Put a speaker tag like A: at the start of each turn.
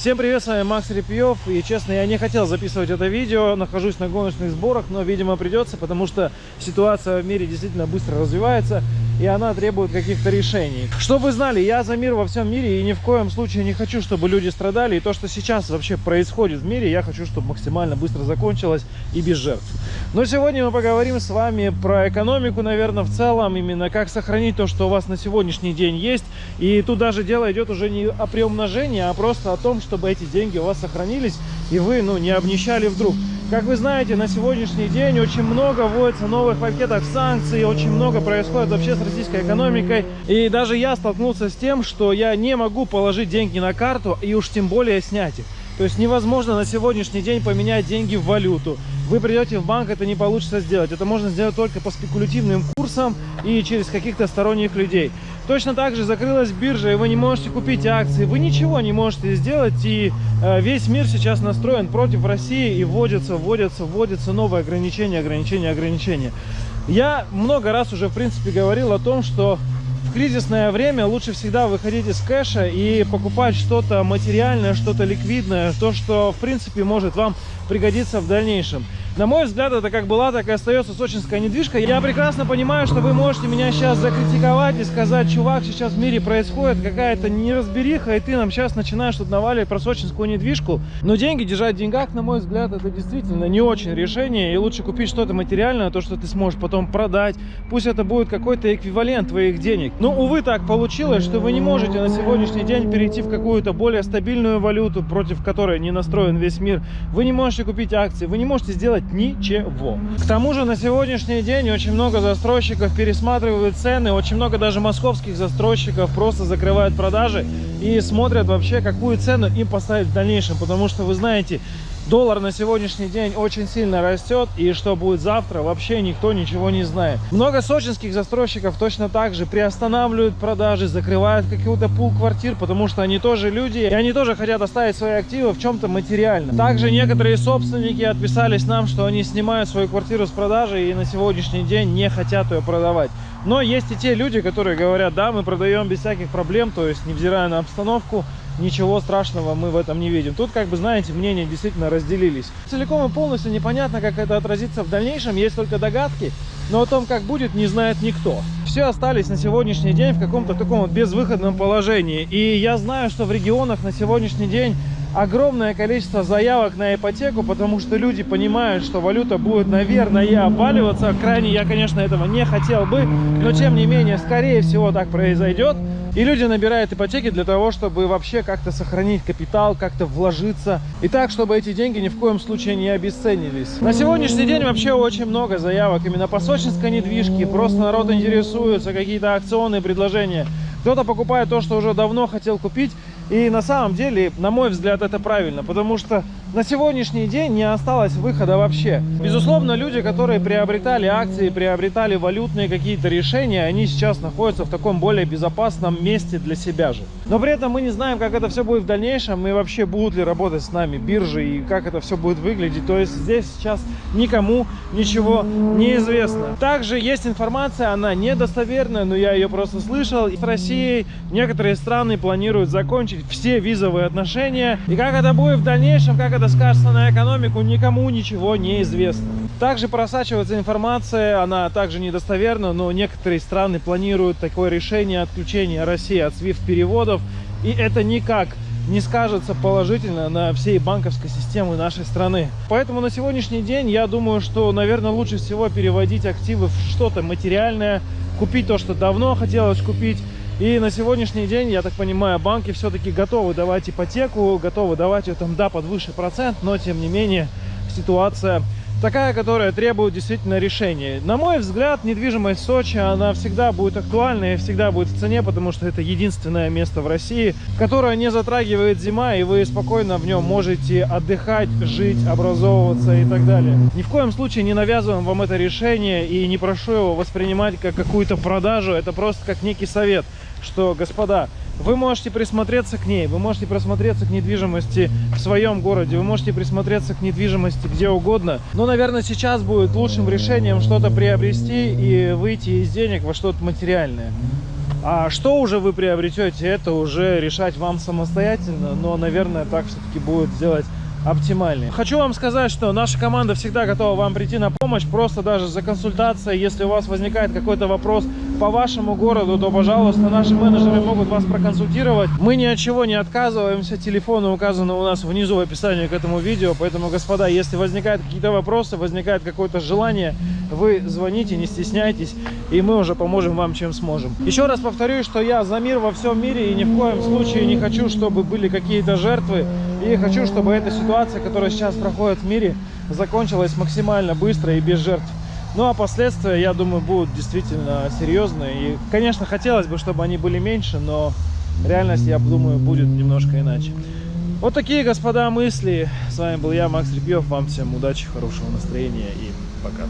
A: Всем привет, с вами Макс Репьев. И честно, я не хотел записывать это видео, нахожусь на гоночных сборах, но, видимо, придется, потому что ситуация в мире действительно быстро развивается, и она требует каких-то решений. Чтобы вы знали, я за мир во всем мире, и ни в коем случае не хочу, чтобы люди страдали. И то, что сейчас вообще происходит в мире, я хочу, чтобы максимально быстро закончилось и без жертв. Но сегодня мы поговорим с вами про экономику, наверное, в целом, именно как сохранить то, что у вас на сегодняшний день есть. И тут даже дело идет уже не о приумножении, а просто о том, чтобы эти деньги у вас сохранились, и вы, ну, не обнищали вдруг. Как вы знаете, на сегодняшний день очень много вводится новых пакетов санкций, очень много происходит вообще с российской экономикой. И даже я столкнулся с тем, что я не могу положить деньги на карту и уж тем более снять их. То есть невозможно на сегодняшний день поменять деньги в валюту. Вы придете в банк, это не получится сделать. Это можно сделать только по спекулятивным курсам и через каких-то сторонних людей. Точно так же закрылась биржа, и вы не можете купить акции, вы ничего не можете сделать, и э, весь мир сейчас настроен против России, и вводятся, вводятся, вводятся новые ограничения, ограничения, ограничения. Я много раз уже, в принципе, говорил о том, что в кризисное время лучше всегда выходить из кэша и покупать что-то материальное, что-то ликвидное, то, что, в принципе, может вам пригодиться в дальнейшем. На мой взгляд, это как была, так и остается сочинская недвижка. Я прекрасно понимаю, что вы можете меня сейчас закритиковать и сказать, чувак, сейчас в мире происходит какая-то неразбериха, и ты нам сейчас начинаешь тут наваливать про сочинскую недвижку. Но деньги держать в деньгах, на мой взгляд, это действительно не очень решение. И лучше купить что-то материальное, то, что ты сможешь потом продать. Пусть это будет какой-то эквивалент твоих денег. Но, увы, так получилось, что вы не можете на сегодняшний день перейти в какую-то более стабильную валюту, против которой не настроен весь мир. Вы не можете купить акции, вы не можете сделать сделать ничего. К тому же на сегодняшний день очень много застройщиков пересматривают цены, очень много даже московских застройщиков просто закрывают продажи и смотрят вообще, какую цену им поставить в дальнейшем, потому что вы знаете, Доллар на сегодняшний день очень сильно растет, и что будет завтра, вообще никто ничего не знает. Много сочинских застройщиков точно так же приостанавливают продажи, закрывают какой-то пул квартир, потому что они тоже люди, и они тоже хотят оставить свои активы в чем-то материально. Также некоторые собственники отписались нам, что они снимают свою квартиру с продажи и на сегодняшний день не хотят ее продавать. Но есть и те люди, которые говорят, да, мы продаем без всяких проблем, то есть невзирая на обстановку, ничего страшного мы в этом не видим. Тут, как бы, знаете, мнения действительно разделились. Целиком и полностью непонятно, как это отразится в дальнейшем, есть только догадки, но о том, как будет, не знает никто. Все остались на сегодняшний день в каком-то таком вот безвыходном положении. И я знаю, что в регионах на сегодняшний день огромное количество заявок на ипотеку, потому что люди понимают, что валюта будет, наверное, обваливаться. Крайне я, конечно, этого не хотел бы, но тем не менее, скорее всего, так произойдет. И люди набирают ипотеки для того, чтобы вообще как-то сохранить капитал, как-то вложиться. И так, чтобы эти деньги ни в коем случае не обесценились. На сегодняшний день вообще очень много заявок именно по сочинской недвижке. Просто народ интересуется, какие-то акционные предложения. Кто-то покупает то, что уже давно хотел купить. И на самом деле, на мой взгляд, это правильно, потому что на сегодняшний день не осталось выхода вообще. Безусловно, люди, которые приобретали акции, приобретали валютные какие-то решения, они сейчас находятся в таком более безопасном месте для себя же. Но при этом мы не знаем, как это все будет в дальнейшем, и вообще будут ли работать с нами биржи, и как это все будет выглядеть. То есть здесь сейчас никому ничего не известно. Также есть информация, она недостоверная, но я ее просто слышал. С Россией некоторые страны планируют закончить все визовые отношения. И как это будет в дальнейшем, как это скажется на экономику, никому ничего не известно. Также просачивается информация, она также недостоверна, но некоторые страны планируют такое решение отключения России от SWIFT-переводов. И это никак не скажется положительно на всей банковской системы нашей страны. Поэтому на сегодняшний день я думаю, что, наверное, лучше всего переводить активы в что-то материальное, купить то, что давно хотелось купить, и на сегодняшний день, я так понимаю, банки все-таки готовы давать ипотеку, готовы давать ее там, да, под высший процент, но тем не менее ситуация такая, которая требует действительно решения. На мой взгляд, недвижимость Сочи, она всегда будет актуальна и всегда будет в цене, потому что это единственное место в России, которое не затрагивает зима, и вы спокойно в нем можете отдыхать, жить, образовываться и так далее. Ни в коем случае не навязываем вам это решение и не прошу его воспринимать как какую-то продажу, это просто как некий совет что, господа, вы можете присмотреться к ней, вы можете присмотреться к недвижимости в своем городе, вы можете присмотреться к недвижимости где угодно. Но, наверное, сейчас будет лучшим решением что-то приобрести и выйти из денег во что-то материальное. А что уже вы приобретете, это уже решать вам самостоятельно, но, наверное, так все-таки будет сделать оптимальнее. Хочу вам сказать, что наша команда всегда готова вам прийти на помощь, просто даже за консультацией. Если у вас возникает какой-то вопрос по вашему городу, то, пожалуйста, наши менеджеры могут вас проконсультировать. Мы ни от чего не отказываемся, телефоны указаны у нас внизу в описании к этому видео, поэтому, господа, если возникают какие-то вопросы, возникает какое-то желание, вы звоните, не стесняйтесь, и мы уже поможем вам, чем сможем. Еще раз повторюсь, что я за мир во всем мире и ни в коем случае не хочу, чтобы были какие-то жертвы, и хочу, чтобы эта ситуация, которая сейчас проходит в мире, закончилась максимально быстро и без жертв. Ну а последствия, я думаю, будут действительно серьезные. И, конечно, хотелось бы, чтобы они были меньше, но реальность, я думаю, будет немножко иначе. Вот такие, господа, мысли. С вами был я, Макс Репьев. Вам всем удачи, хорошего настроения и пока.